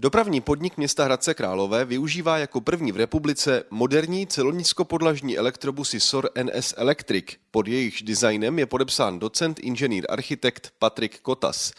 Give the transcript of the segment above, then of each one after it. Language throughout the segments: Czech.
Dopravní podnik města Hradce Králové využívá jako první v republice moderní celonízkopodlažní elektrobusy SOR NS Electric. Pod jejichž designem je podepsán docent inženýr architekt Patrik Kotas.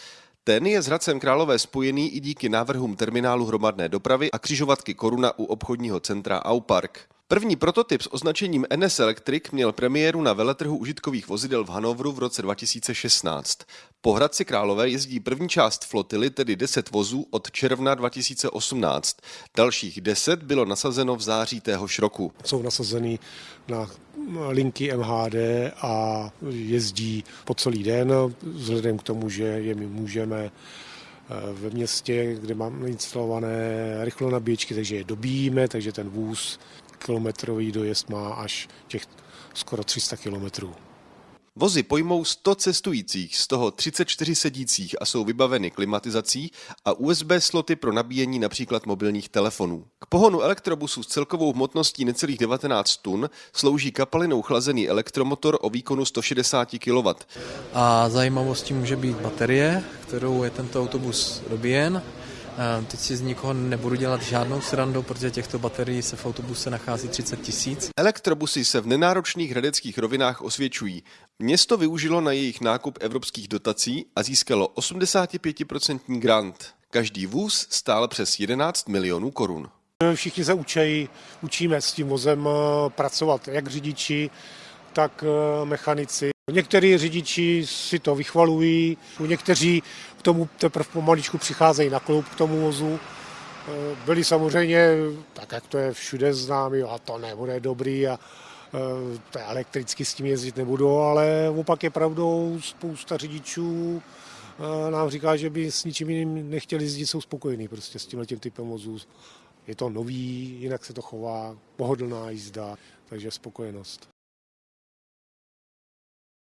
Ten je s Hradcem Králové spojený i díky návrhům terminálu hromadné dopravy a křižovatky Koruna u obchodního centra Aupark. První prototyp s označením NS Electric měl premiéru na veletrhu užitkových vozidel v Hanovru v roce 2016. Po Hradci Králové jezdí první část flotily, tedy 10 vozů, od června 2018. Dalších 10 bylo nasazeno v září téhož roku. Jsou nasazeny na linky MHD a jezdí po celý den, vzhledem k tomu, že je my můžeme eh, ve městě, kde máme instalované rychlonabíječky, takže je dobíjíme, takže ten vůz kilometrový dojezd má až těch skoro 300 kilometrů. Vozy pojmou 100 cestujících, z toho 34 sedících a jsou vybaveny klimatizací a USB sloty pro nabíjení například mobilních telefonů. K pohonu elektrobusu s celkovou hmotností necelých 19 tun slouží kapalinou chlazený elektromotor o výkonu 160 kW. A zajímavostí může být baterie, kterou je tento autobus dobíjen Teď si z nikoho nebudu dělat žádnou srandu, protože těchto baterií se v autobuse nachází 30 tisíc. Elektrobusy se v nenáročných hradeckých rovinách osvědčují. Město využilo na jejich nákup evropských dotací a získalo 85% grant. Každý vůz stál přes 11 milionů korun. Všichni se učí, učíme s tím vozem eh, pracovat, jak řidiči, tak eh, mechanici. Někteří řidiči si to vychvalují, někteří k tomu teprve pomaličku přicházejí na klub k tomu vozu. Eh, byli samozřejmě, tak jak to je všude známý, a to nebude dobrý a eh, to elektricky s tím jezdit nebudu, ale opak je pravdou, spousta řidičů nám říká, že by s ničím jiným nechtěli jezdit, jsou spokojení prostě s tímhle tím typem vozů. Je to nový, jinak se to chová, pohodlná jízda, takže spokojenost.